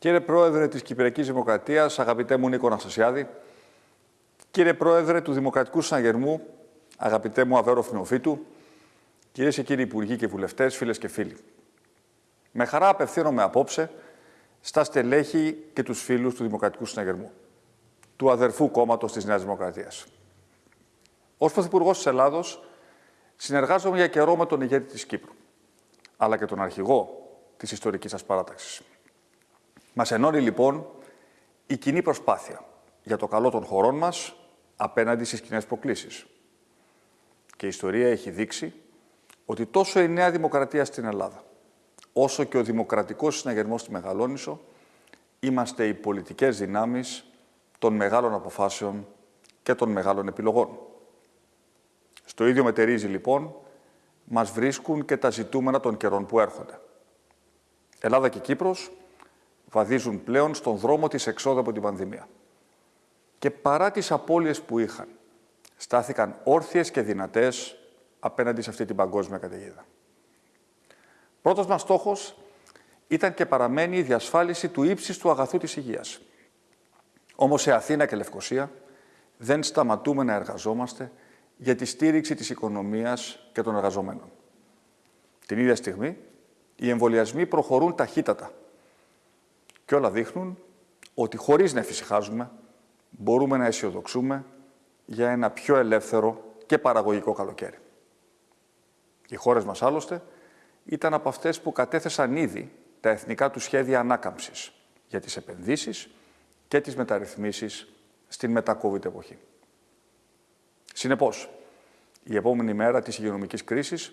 Κύριε Πρόεδρε της Κυπριακής Δημοκρατίας, αγαπητέ μου Νίκο Αναστασιάδη, κύριε Πρόεδρε του Δημοκρατικού Συναγερμού, αγαπητέ μου Αβέρο Φινοφίτου, κυρίες και κύριοι Υπουργοί και Βουλευτές, φίλες και φίλοι. Με χαρά απευθύνομαι απόψε στα στελέχη και τους φίλους του Δημοκρατικού Συναγερμού, του αδερφού κόμματος της Νέας Δημοκρατίας. Ως Πρωθυπουργός της Ελλάδος, συνεργάζομαι για καιρό με τον ηγέτη της Κύπρου, αλλά και τον αρχηγό της ιστορικής σας παράταξης. Μας ενώνει λοιπόν η κοινή προσπάθεια για το καλό των χωρών μας απέναντι στις κοινές προκλήσεις. Και η ιστορία έχει δείξει ότι τόσο η νέα δημοκρατία στην Ελλάδα, όσο και ο δημοκρατικός συναγερμός στη Μεγαλόνισο, είμαστε οι πολιτικές δυνάμεις των μεγάλων αποφάσεων και των μεγάλων επιλογών. Στο ίδιο μετερίζει λοιπόν, μας βρίσκουν και τα ζητούμενα των καιρών που έρχονται. Ελλάδα και Κύπρος βαδίζουν πλέον στον δρόμο της εξόδου από την πανδημία. Και παρά τις απώλειες που είχαν, στάθηκαν όρθιες και δυνατές απέναντι σε αυτή την παγκόσμια καταιγίδα. Πρώτος μας στόχος ήταν και παραμένει η διασφάλιση του ύψιστου αγαθού της υγείας. Όμως σε Αθήνα και Λευκοσία δεν σταματούμε να εργαζόμαστε για τη στήριξη της οικονομίας και των εργαζομένων. Την ίδια στιγμή, οι εμβολιασμοί προχωρούν ταχύτατα και όλα δείχνουν ότι χωρίς να εφησυχάζουμε, μπορούμε να αισιοδοξούμε για ένα πιο ελεύθερο και παραγωγικό καλοκαίρι. Οι χώρες μας άλλωστε ήταν από αυτές που κατέθεσαν ήδη τα εθνικά τους σχέδια ανάκαμψης για τις επενδύσεις και τις μεταρρυθμίσεις στην μετα-COVID εποχή. Συνεπώς, η επόμενη μέρα της υγειονομικής κρίσης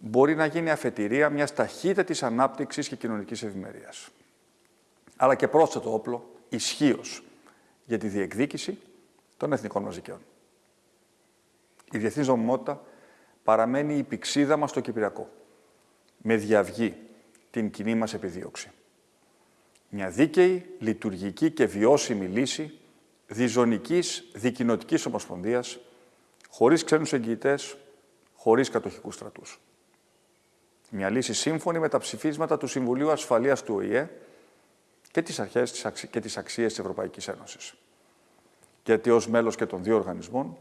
μπορεί να γίνει αφετηρία μιας ταχύτατης ανάπτυξης και κοινωνικής ευημερίας αλλά και πρόσθετο όπλο ισχύως για τη διεκδίκηση των εθνικών μας δικαίων. Η διεθνής νομιμότητα παραμένει η πηξίδα μας στο Κυπριακό, με διαυγή την κοινή μας επιδίωξη. Μια δίκαιη, λειτουργική και βιώσιμη λύση διζωνικής δικοινοτικής ομοσπονδίας, χωρίς ξένους εγγυητές, χωρίς κατοχικούς στρατούς. Μια λύση σύμφωνη με τα ψηφίσματα του Συμβουλίου Ασφαλείας του ΟΗΕ, και τις αρχές και τις αξίες της Ευρωπαϊκής Ένωσης. Γιατί ως μέλος και των δύο οργανισμών,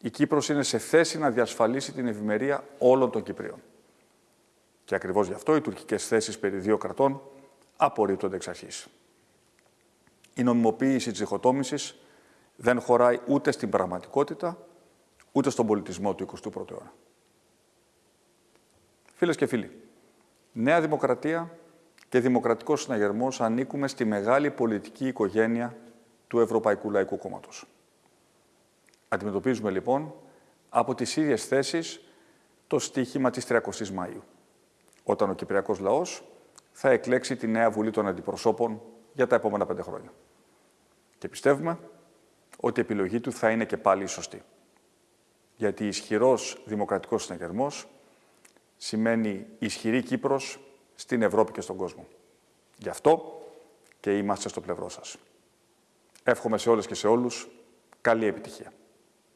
η Κύπρος είναι σε θέση να διασφαλίσει την ευημερία όλων των Κυπρίων. Και ακριβώς γι' αυτό οι τουρκικές θέσεις περί δύο κρατών απορρίπτονται εξ αρχής. Η νομιμοποίηση της διχοτόμησης δεν χωράει ούτε στην πραγματικότητα, ούτε στον πολιτισμό του 21ου αιώνα. Φίλες και φίλοι, Νέα Δημοκρατία και Δημοκρατικός Συναγερμός ανήκουμε στη μεγάλη πολιτική οικογένεια του Ευρωπαϊκού Λαϊκού Κόμματος. Αντιμετωπίζουμε λοιπόν από τις ίδιες θέσεις το στίχημα της 30 η Μαΐου, όταν ο Κυπριακός λαός θα εκλέξει τη νέα Βουλή των Αντιπροσώπων για τα επόμενα πέντε χρόνια. Και πιστεύουμε ότι η επιλογή του θα είναι και πάλι η σωστή. Γιατί ισχυρός δημοκρατικός συναγερμός σημαίνει ισχυρή Κύπρος στην Ευρώπη και στον κόσμο. Γι' αυτό και είμαστε στο πλευρό σας. Εύχομαι σε όλες και σε όλους καλή επιτυχία.